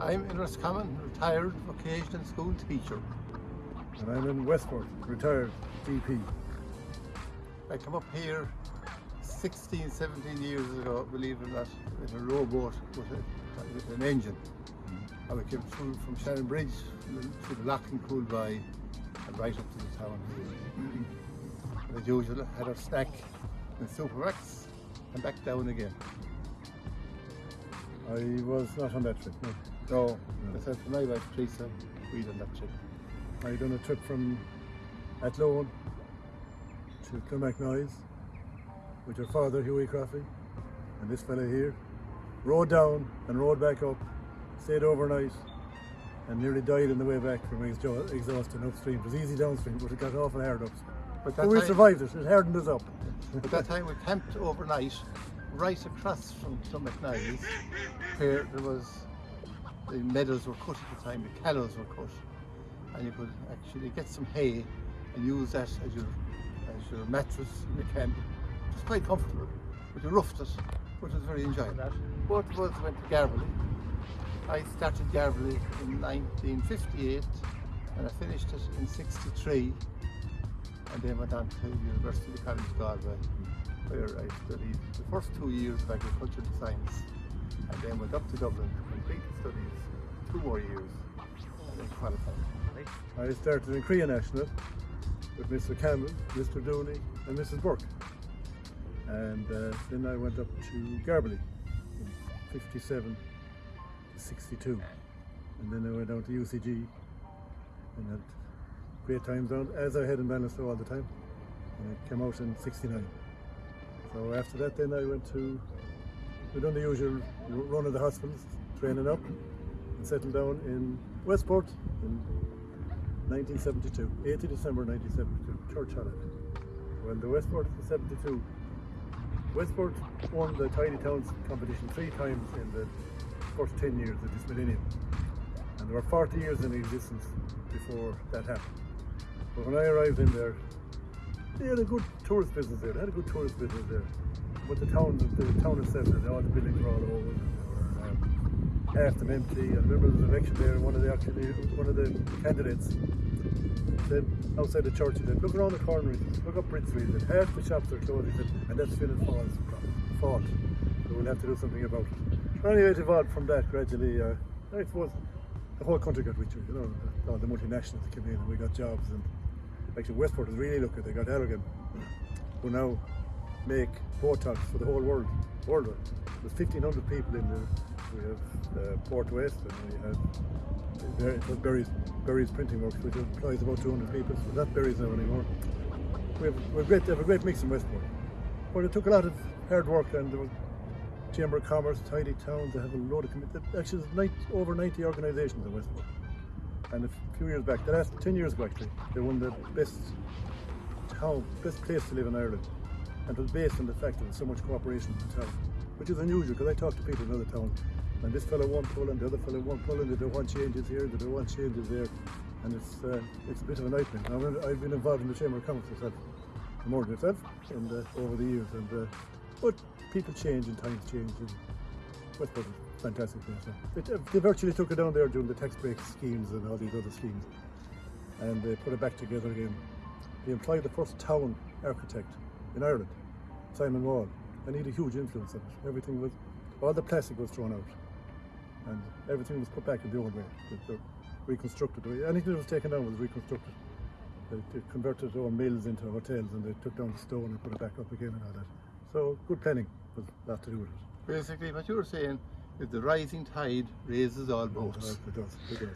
I'm in Roscommon, retired vocational school teacher. And I'm in Westport, retired DP. I come up here 16, 17 years ago, believe it or not, in a rowboat with, a, with an engine. Mm-hmm. And we came through from Shannon Bridge to the Lough and Coolby and right up to the town here. Mm-hmm. As usual, had our snack in Supermac's and back down again. I was not on that trip, no. No, myself and my wife Teresa, we done that trip. I done a trip from Athlone to Clonmacnoise with your father Hughie Croffey and this fella here. Rode down and rode back up, stayed overnight and nearly died on the way back from exhaust exhaustion upstream. It was easy downstream but it got awful hard upstream. But But we time- survived it, it hardened us up. At that time we camped overnight right across from Clonmacnoise where there was the meadows were cut at the time, the callows were cut and you could actually get some hay and use that as your as your mattress in the camp. It was quite comfortable, but you roughed it, it was very enjoyable. Both of us went to Garbally. I started Garbally in 1958 and I finished it in 63 and then went on to University College Galway where I studied the first two years of agricultural science and then went up to Dublin to complete the studies two more years and then qualified. I started in Korea National with Mr. Campbell, Mr. Dooney and Mrs. Burke. And uh, then I went up to Garbally in 57 to 62. And then I went down to UCG and had great times down, as I had in Ballinasloe all the time. And I came out in 69. So after that then I went to, we done the usual run of the hospitals, training up and settled down in Westport in 1972, 8th of December 1972, church holiday. When the Westport in 72, Westport won the Tidy Towns competition three times in the first 10 years of this millennium. And there were 40 years in existence before that happened. But when I arrived in there, they had a good tourist business there. They had a good tourist business there. But the town, the town itself, all the buildings were all over. and They half them empty. I remember there was an election there, and one of the actually one of the candidates said outside the church, he said, "Look around the corner, look up Bridge Street, and half the shops are closed." He said, "And that's Philip Fall's fault. So we'll have to do something about it." Anyway, it evolved from that gradually. Uh, I suppose the whole country got richer. You know, all the multinationals came in, and we got jobs. And actually, Westport is really lucky. They got Allergan, who now make Botox for the whole world. Worldwide. There's 1,500 people in the. We have uh, Port West, and we have Ber- Berry's, Berry's Printing Works, which employs about 200 people. So not Berry's now anymore. We have, we have, great, have a great mix in Westport. But it took a lot of hard work, and there was Chamber of Commerce, Tidy Towns. They have a load of committees. Actually, there's over 90 organisations in Westport. And a few years back, the last 10 years ago actually, they won the best town, best place to live in Ireland. And it was based on the fact that there's so much cooperation in the town, which is unusual because I talk to people in other towns, and this fellow won Poland, the other fellow won Poland, they don't want changes here, they don't want changes there, and it's uh, it's a bit of a nightmare. Now, I've- been involved in the Chamber of Commerce myself, more than myself, and uh, over the years, and uh, but people change and times change, and is fantastic yeah. It, uh, they virtually took it down there during the tax break schemes and all these other schemes, and they put it back together again. They employed the first town architect in Ireland, Simon Wall, and he had a huge influence on it. Everything was, all the plastic was thrown out, and everything was put back in the old way. They- they reconstructed. Anything that was taken down was reconstructed. They, they converted their mills into hotels, and they took down the stone and put it back up again and all that. So good planning was lot to do with it. Basically what you were saying is the rising tide raises all boats. It does. It does.